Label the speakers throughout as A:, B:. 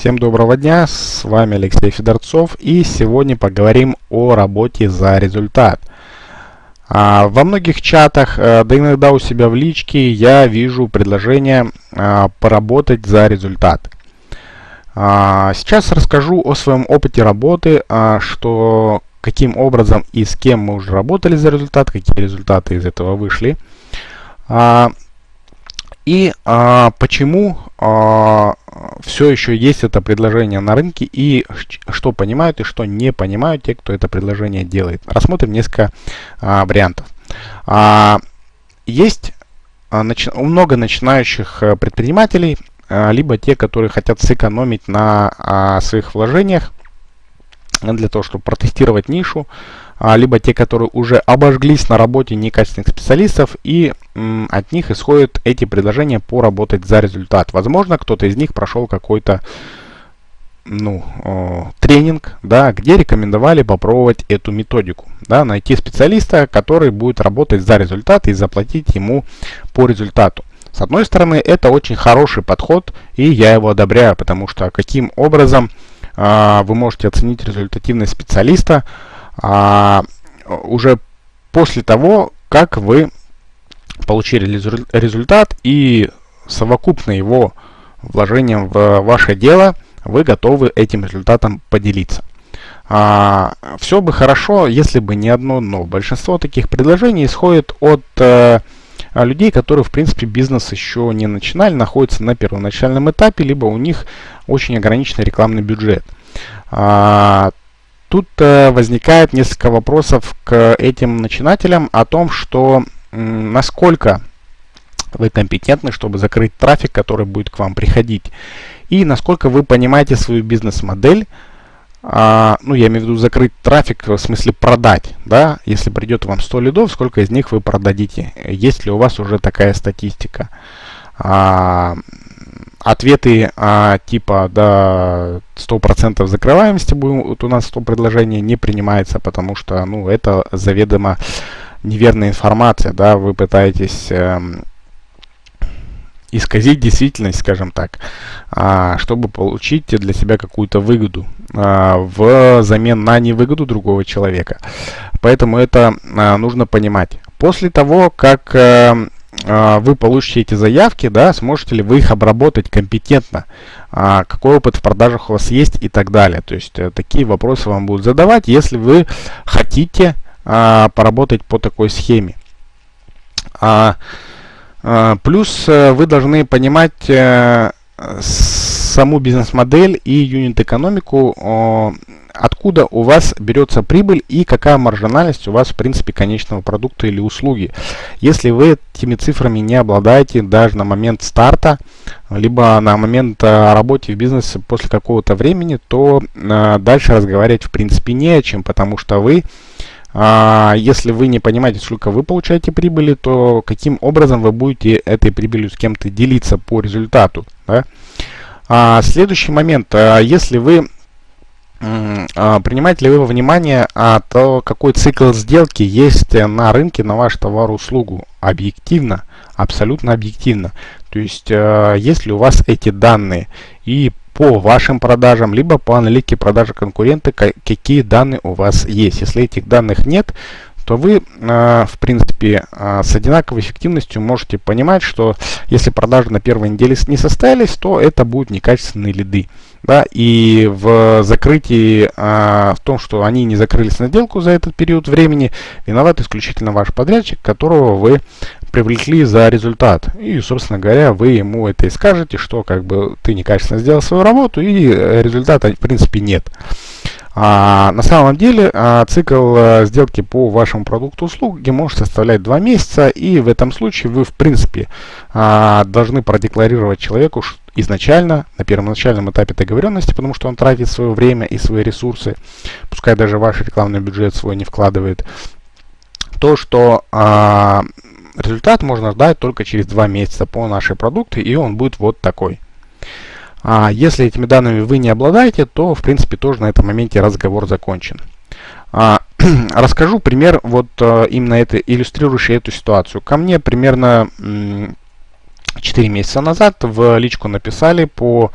A: Всем доброго дня, с вами Алексей Федорцов и сегодня поговорим о работе за результат. А, во многих чатах, а, да иногда у себя в личке я вижу предложение а, поработать за результат. А, сейчас расскажу о своем опыте работы, что каким образом и с кем мы уже работали за результат, какие результаты из этого вышли. И а, почему а, все еще есть это предложение на рынке и что понимают и что не понимают те, кто это предложение делает. Рассмотрим несколько а, вариантов. А, есть а, начи много начинающих а, предпринимателей, а, либо те, которые хотят сэкономить на а, своих вложениях для того, чтобы протестировать нишу, либо те, которые уже обожглись на работе некачественных специалистов, и от них исходят эти предложения поработать за результат. Возможно, кто-то из них прошел какой-то ну, э, тренинг, да, где рекомендовали попробовать эту методику, да, найти специалиста, который будет работать за результат и заплатить ему по результату. С одной стороны, это очень хороший подход, и я его одобряю, потому что каким образом э, вы можете оценить результативность специалиста, а, уже после того, как вы получили результат и совокупно его вложением в ваше дело, вы готовы этим результатом поделиться. А, все бы хорошо, если бы не одно но. Большинство таких предложений исходит от э, людей, которые, в принципе, бизнес еще не начинали, находятся на первоначальном этапе, либо у них очень ограниченный рекламный бюджет. А, Тут э, возникает несколько вопросов к этим начинателям о том, что насколько вы компетентны, чтобы закрыть трафик, который будет к вам приходить, и насколько вы понимаете свою бизнес-модель, а, ну, я имею в виду закрыть трафик, в смысле продать, да, если придет вам 100 лидов, сколько из них вы продадите, есть ли у вас уже такая статистика. А, ответы а, типа да 100% закрываемости будем, вот у нас 100 предложений не принимается, потому что ну это заведомо неверная информация, да, вы пытаетесь э, исказить действительность, скажем так, а, чтобы получить для себя какую-то выгоду а, в замен на невыгоду другого человека. Поэтому это а, нужно понимать. После того, как э, а, вы получите эти заявки, да, сможете ли вы их обработать компетентно, а, какой опыт в продажах у вас есть и так далее. То есть э, такие вопросы вам будут задавать, если вы хотите а, поработать по такой схеме. Плюс э, вы должны понимать э, саму бизнес-модель и юнит-экономику откуда у вас берется прибыль и какая маржинальность у вас в принципе конечного продукта или услуги. Если вы этими цифрами не обладаете даже на момент старта, либо на момент э, работы в бизнесе после какого-то времени, то э, дальше разговаривать в принципе не о чем, потому что вы а, если вы не понимаете, сколько вы получаете прибыли, то каким образом вы будете этой прибылью с кем-то делиться по результату. Да? А, следующий момент. Если вы принимаете ли вы во внимание а, то, какой цикл сделки есть на рынке на ваш товар-услугу? Объективно, абсолютно объективно. То есть, а, есть ли у вас эти данные и по вашим продажам, либо по аналитике продажи конкурента, какие данные у вас есть. Если этих данных нет, то вы, в принципе, с одинаковой эффективностью можете понимать, что если продажи на первой неделе не состоялись, то это будут некачественные лиды да, и в закрытии, а, в том, что они не закрылись на сделку за этот период времени, виноват исключительно ваш подрядчик, которого вы привлекли за результат. И, собственно говоря, вы ему это и скажете, что как бы ты некачественно сделал свою работу и результата в принципе нет. А, на самом деле а, цикл а, сделки по вашему продукту услуги может составлять 2 месяца, и в этом случае вы в принципе а, должны продекларировать человеку изначально, на первоначальном этапе договоренности, потому что он тратит свое время и свои ресурсы, пускай даже ваш рекламный бюджет свой не вкладывает, то, что а, результат можно ждать только через 2 месяца по нашей продукции, и он будет вот такой. А если этими данными вы не обладаете, то в принципе тоже на этом моменте разговор закончен. А, расскажу пример, вот а, именно это, иллюстрирующий эту ситуацию. Ко мне примерно 4 месяца назад в личку написали по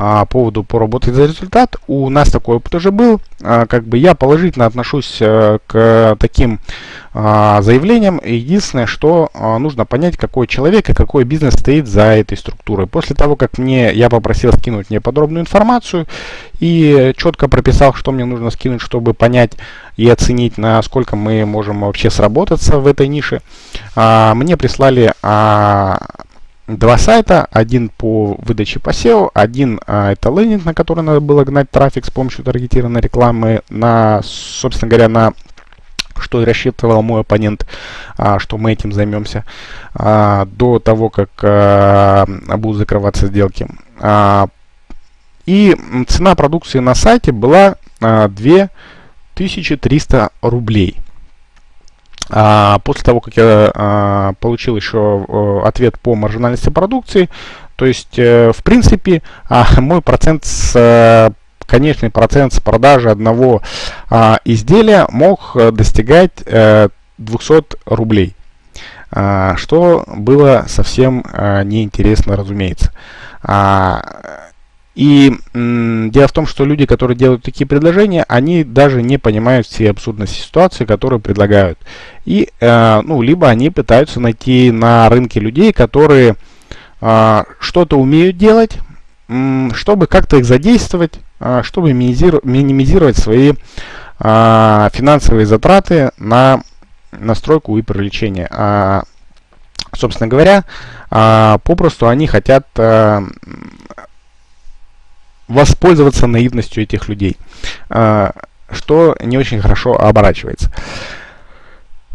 A: а, поводу поработать за результат. У нас такой опыт уже был. А, как бы я положительно отношусь а, к таким а, заявлениям. Единственное, что а, нужно понять, какой человек и какой бизнес стоит за этой структурой. После того, как мне я попросил скинуть мне подробную информацию и четко прописал, что мне нужно скинуть, чтобы понять и оценить, насколько мы можем вообще сработаться в этой нише, мне прислали два сайта. Один по выдаче по SEO, один а, это лендинг, на который надо было гнать трафик с помощью таргетированной рекламы, на, собственно говоря, на что рассчитывал мой оппонент, а, что мы этим займемся а, до того, как а, будут закрываться сделки. А, и цена продукции на сайте была а, 2300 рублей. А, после того, как я а, получил еще ответ по маржинальности продукции, то есть, э, в принципе, а, мой процент с э, конечный процент с продажи одного а, изделия мог э, достигать э, 200 рублей, а, что было совсем а, неинтересно, разумеется. А, и дело в том, что люди, которые делают такие предложения, они даже не понимают всей абсурдности ситуации, которую предлагают. И, э, ну, либо они пытаются найти на рынке людей, которые э, что-то умеют делать, э, чтобы как-то их задействовать, э, чтобы минимизировать свои э, финансовые затраты на настройку и привлечение. А, собственно говоря, а, попросту они хотят а, воспользоваться наивностью этих людей, а, что не очень хорошо оборачивается.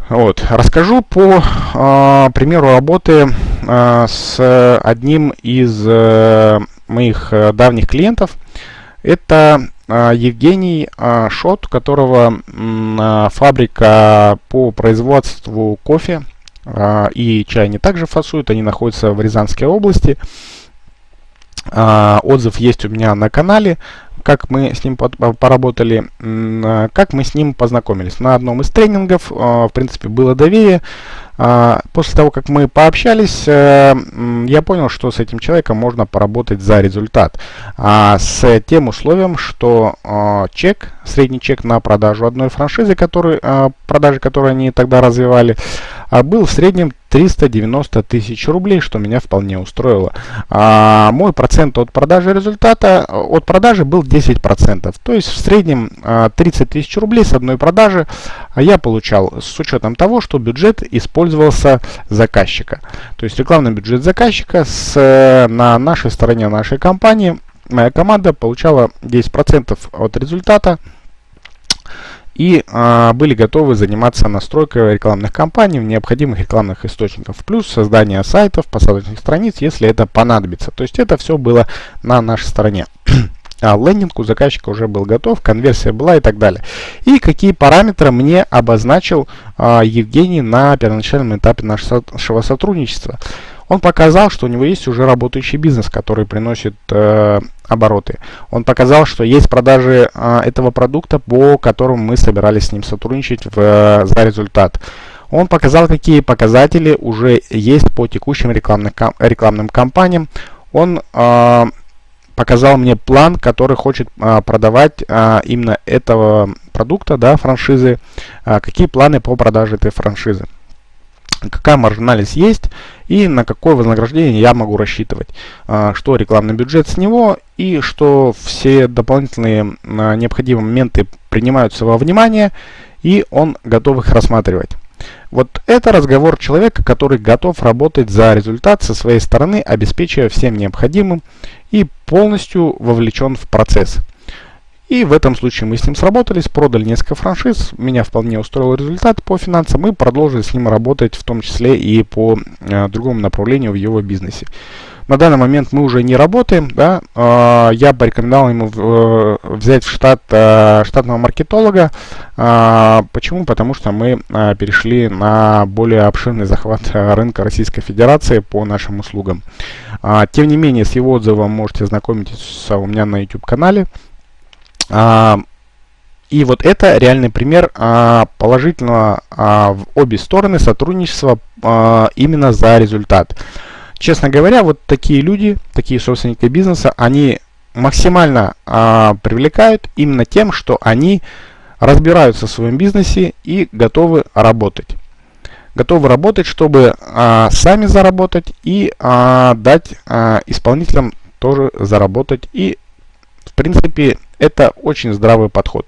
A: Вот. Расскажу по э, примеру работы э, с одним из э, моих давних клиентов. Это э, Евгений э, Шот, которого э, фабрика по производству кофе э, и чай не также фасуют. Они находятся в Рязанской области. А, отзыв есть у меня на канале, как мы с ним поработали, а, как мы с ним познакомились. На одном из тренингов, а, в принципе, было доверие. После того, как мы пообщались, э, я понял, что с этим человеком можно поработать за результат. С тем условием, что чек, средний чек на продажу одной франшизы, который, продажи, которые они тогда развивали, был в среднем 390 тысяч рублей, что меня вполне устроило. А, мой процент от продажи результата, от продажи был 10%. То есть в среднем 30 а, тысяч рублей с одной продажи я получал с учетом того, что бюджет использовался заказчика. То есть рекламный бюджет заказчика с, на нашей стороне нашей компании, моя команда получала 10% от результата и а, были готовы заниматься настройкой рекламных кампаний в необходимых рекламных источников, плюс создание сайтов, посадочных страниц, если это понадобится. То есть это все было на нашей стороне. а лендинг у заказчика уже был готов, конверсия была и так далее. И какие параметры мне обозначил а, Евгений на первоначальном этапе нашего сотрудничества. Он показал, что у него есть уже работающий бизнес, который приносит э, обороты. Он показал, что есть продажи э, этого продукта, по которому мы собирались с ним сотрудничать в, э, за результат. Он показал, какие показатели уже есть по текущим рекламным, рекламным кампаниям. Он э, показал мне план, который хочет э, продавать э, именно этого продукта, да, франшизы. Э, какие планы по продаже этой франшизы какая маржинальность есть и на какое вознаграждение я могу рассчитывать, а, что рекламный бюджет с него и что все дополнительные а, необходимые моменты принимаются во внимание и он готов их рассматривать. Вот это разговор человека, который готов работать за результат со своей стороны, обеспечивая всем необходимым и полностью вовлечен в процесс. И в этом случае мы с ним сработались, продали несколько франшиз, меня вполне устроил результат по финансам, мы продолжили с ним работать, в том числе и по э, другому направлению в его бизнесе. На данный момент мы уже не работаем, да, э, я порекомендовал ему в, э, взять в штат э, штатного маркетолога. Э, почему? Потому что мы э, перешли на более обширный захват э, рынка Российской Федерации по нашим услугам. Э, тем не менее, с его отзывом можете ознакомиться у меня на YouTube канале. А, и вот это реальный пример а, положительного а, в обе стороны сотрудничества именно за результат. Честно говоря, вот такие люди, такие собственники бизнеса, они максимально а, привлекают именно тем, что они разбираются в своем бизнесе и готовы работать. Готовы работать, чтобы а, сами заработать и а, дать а, исполнителям тоже заработать. И, принципе, это очень здравый подход.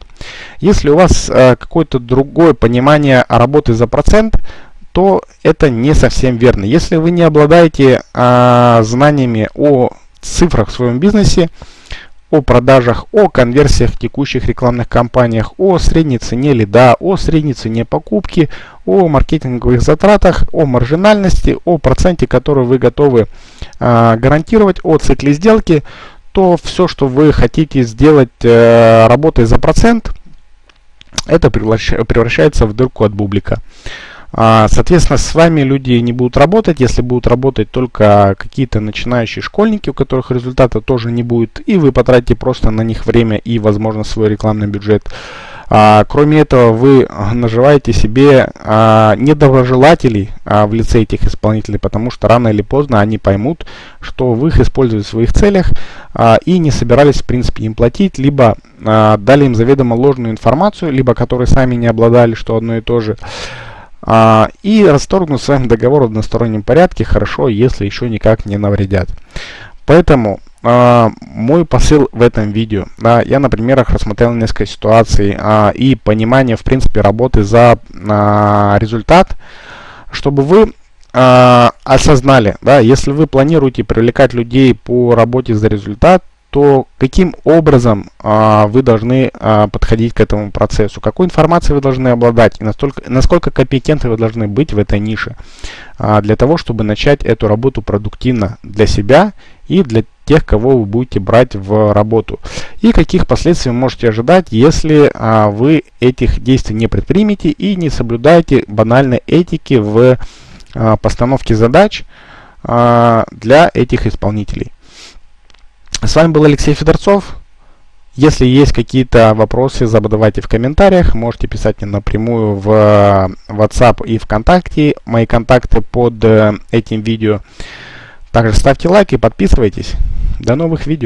A: Если у вас а, какое-то другое понимание работы за процент, то это не совсем верно. Если вы не обладаете а, знаниями о цифрах в своем бизнесе, о продажах, о конверсиях в текущих рекламных кампаниях, о средней цене лида, о средней цене покупки, о маркетинговых затратах, о маржинальности, о проценте, который вы готовы э, гарантировать, о цикле сделки, то все, что вы хотите сделать э, за процент, это превращается в дырку от бублика. А, соответственно, с вами люди не будут работать, если будут работать только какие-то начинающие школьники, у которых результата тоже не будет, и вы потратите просто на них время и, возможно, свой рекламный бюджет. А, кроме этого, вы наживаете себе а, недоброжелателей а, в лице этих исполнителей, потому что рано или поздно они поймут, что вы их используете в своих целях а, и не собирались, в принципе, им платить, либо а, дали им заведомо ложную информацию, либо которые сами не обладали, что одно и то же. А, и расторгнут с вами договор в одностороннем порядке, хорошо, если еще никак не навредят. Поэтому а, мой посыл в этом видео, да, я на примерах рассмотрел несколько ситуаций а, и понимание, в принципе, работы за а, результат, чтобы вы а, осознали, да, если вы планируете привлекать людей по работе за результат, то каким образом а, вы должны а, подходить к этому процессу, какой информацией вы должны обладать? И настолько, насколько компетентны вы должны быть в этой нише? А, для того, чтобы начать эту работу продуктивно для себя и для тех, кого вы будете брать в работу. И каких последствий вы можете ожидать, если а, вы этих действий не предпримете и не соблюдаете банальной этики в а, постановке задач а, для этих исполнителей. С вами был Алексей Федорцов. Если есть какие-то вопросы, задавайте в комментариях. Можете писать мне напрямую в э, WhatsApp и ВКонтакте. Мои контакты под э, этим видео. Также ставьте лайк и подписывайтесь. До новых видео.